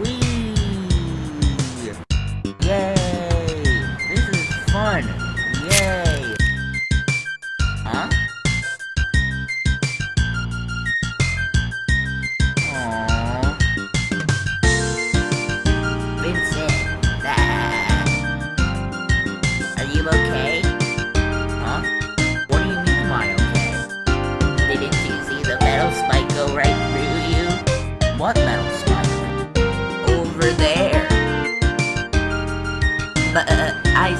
Whee! Yay! This is fun! Yay! Huh? What metal spike? Over there. But uh, I